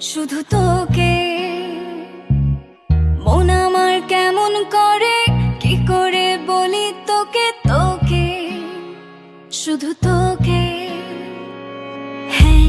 শুধু তোকে। মন আমার কেমন করে? কি করে বলি তোকে তোকে? শুধু তোকে।